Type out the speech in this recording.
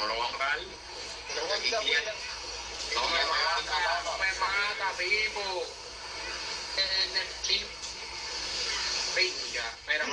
no lo van a pagar. No me mata, no me mata, vivo. Venga, espera,